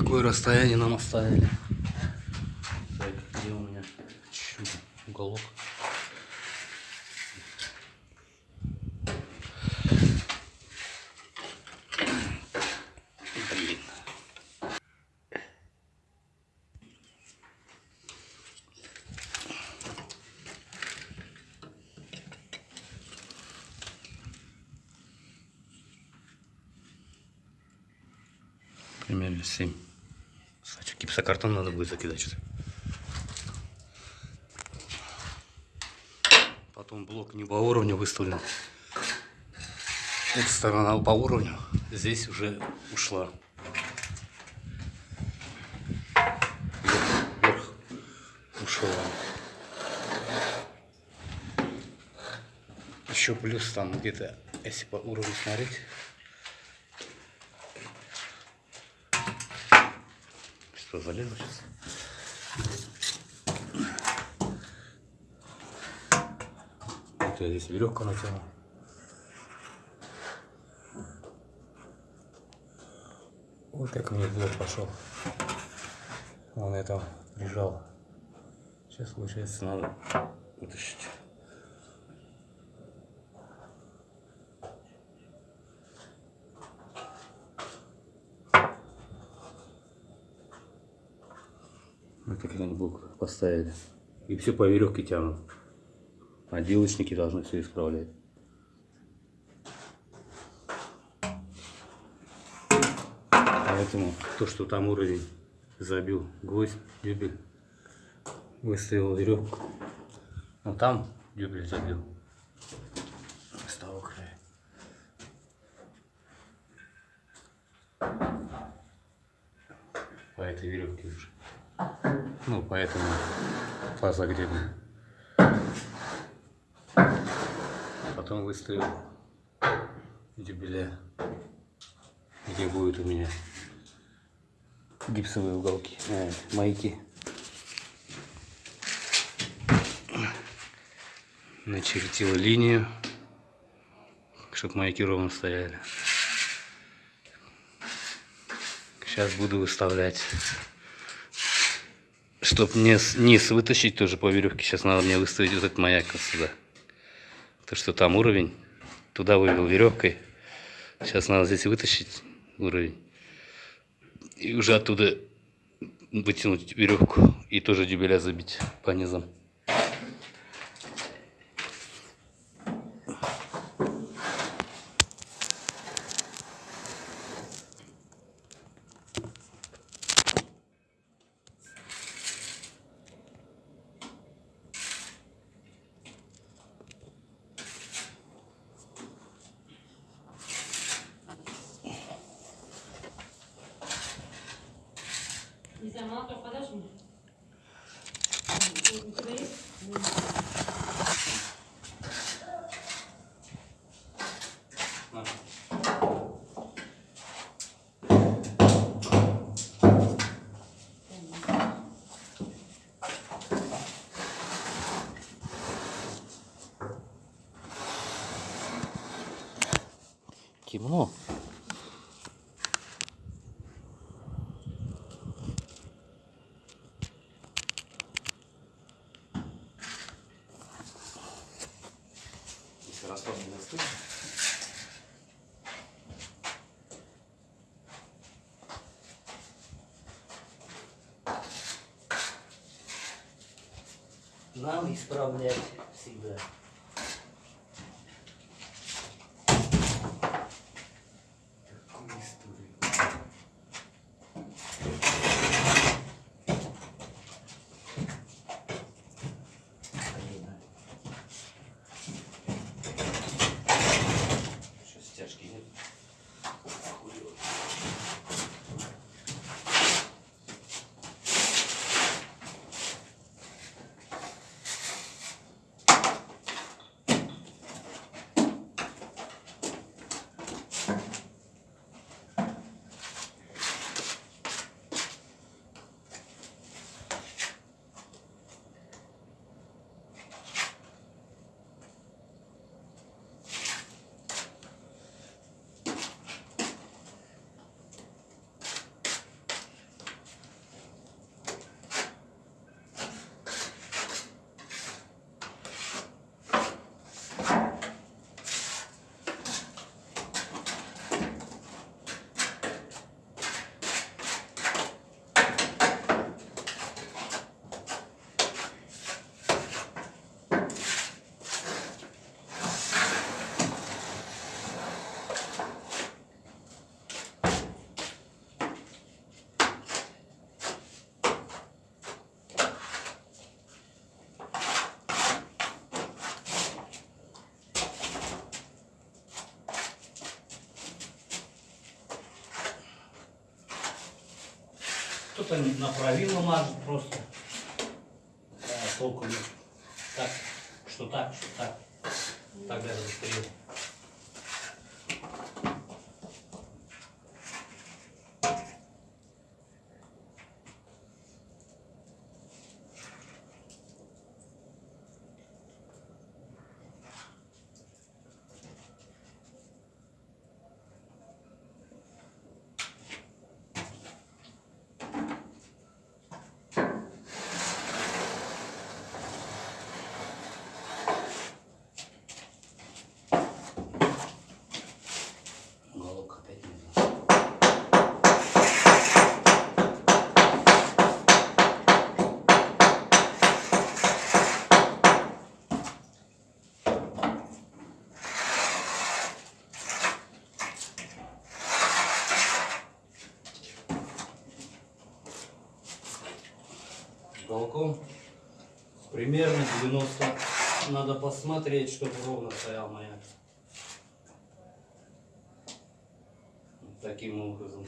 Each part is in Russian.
какое расстояние нам оставили. Так, где у меня Чуть уголок? Блин. Примерно 7. Гипсокартон надо будет закидать что-то. Потом блок не по уровню выставлен. Эта сторона по уровню. Здесь уже ушла. Вверх, ушла. Еще плюс там где-то, если по уровню смотреть, Что, залезу сейчас? Вот я здесь веревку натянул. Вот как мне блок пошел. Он это прижал. Сейчас, получается, надо вытащить. Вот как они блок поставили. И все по веревке тянут. Отделочники должны все исправлять. Поэтому то, что там уровень забил гвоздь, дюбель, выставил веревку. Но там дюбель забил. С того края. По этой веревке уже. Ну, поэтому по загребу. Потом выставил дюбеля, где будет у меня гипсовые уголки, э, маяки. Начертил линию, чтобы маяки ровно стояли. Сейчас буду выставлять. Чтоб не низ вытащить тоже по веревке, сейчас надо мне выставить вот этот маяк вот сюда. То, что там уровень, туда вывел веревкой. Сейчас надо здесь вытащить уровень. И уже оттуда вытянуть веревку и тоже дюбеля забить по низам. Нельзя, молоток подашь мне? У тебя есть? Темно. Нам исправлять всегда. Кто-то направимо мажет просто. А, толку нет. Так, что так, что так. Так даже быстрее. Головка опять не знаю. Уголком примерно 90. Надо посмотреть, чтобы ровно стоял маяк. Таким образом.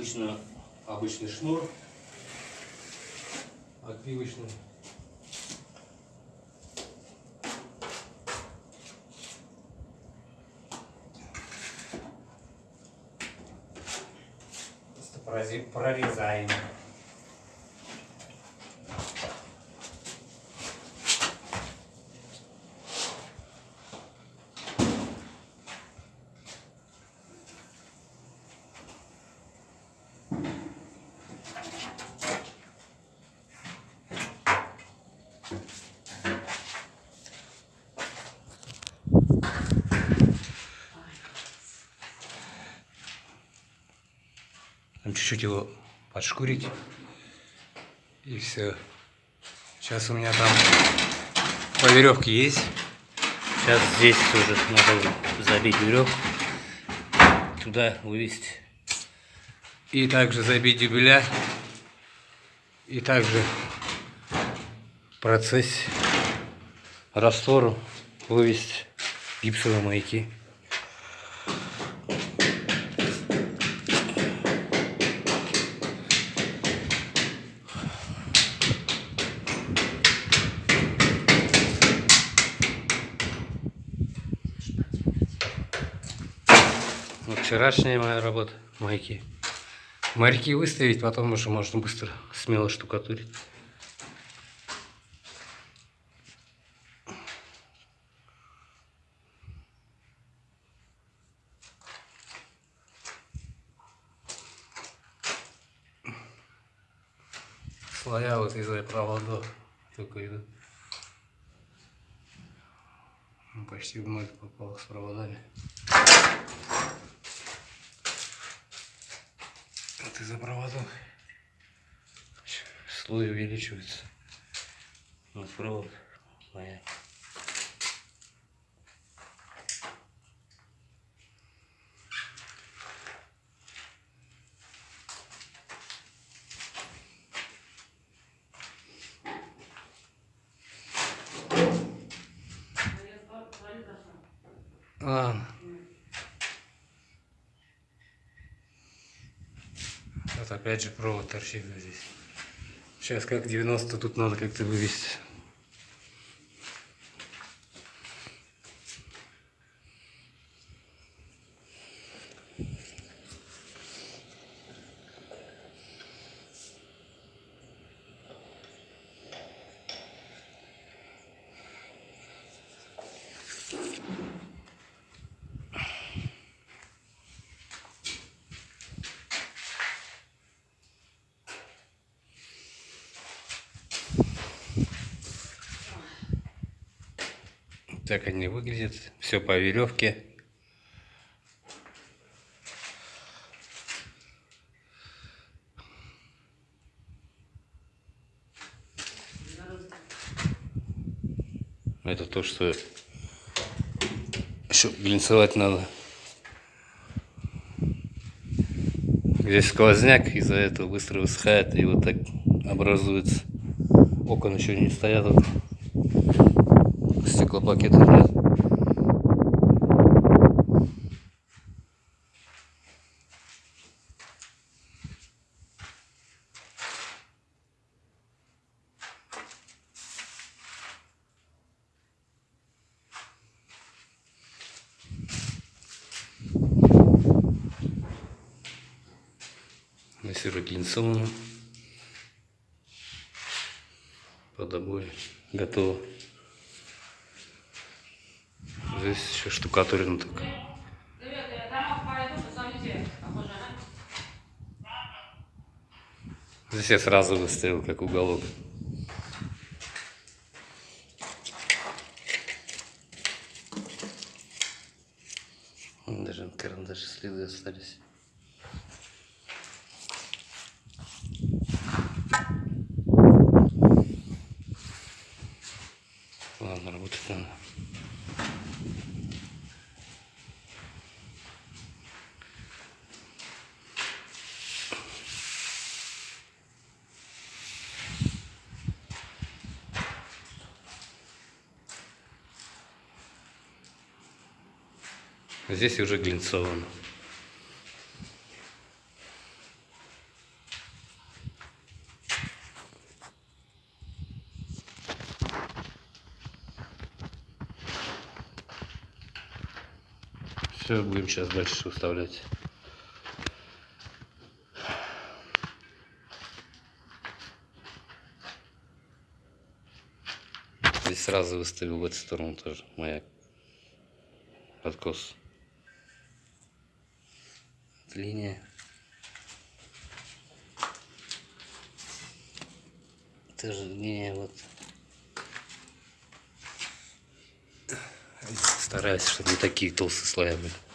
Обычно, обычный шнур. Отбивочный. Просто прорезаем. Чуть-чуть его подшкурить. И все. Сейчас у меня там по веревке есть. Сейчас здесь тоже надо забить веревку. Туда вывести. И также забить дюбеля. И также в процессе раствору вывести гипсовые маяки. Вот вчерашняя моя работа, маяки. Моряки выставить, потом уже можно быстро, смело штукатурить. Слоя вот из-за проводов только идут. Почти в ноль попал с проводами. Вот из-за проводов слой увеличивается. Вот провод моя. Опять же провод торчит здесь. Сейчас как 90 тут надо как-то вывести. Так они выглядят. Все по веревке. Это то, что еще глинцевать надо. Здесь сквозняк, из-за этого быстро высыхает, и вот так образуется. Окон еще не стоят. Вот. Стеклопакетов нет. Массирует глинцовано. Под обои. Готово. Здесь еще штукатурено только. Привет, я там пойду, посмотрите, похоже, на... Здесь я сразу выставил как уголок. Даже на карандаше следы остались. Здесь уже глинцовано. Все, будем сейчас дальше выставлять. Здесь сразу выставил в эту сторону тоже маяк. Откос. Линия. Тоже линия вот. Стараюсь, чтобы не такие толстые слои были.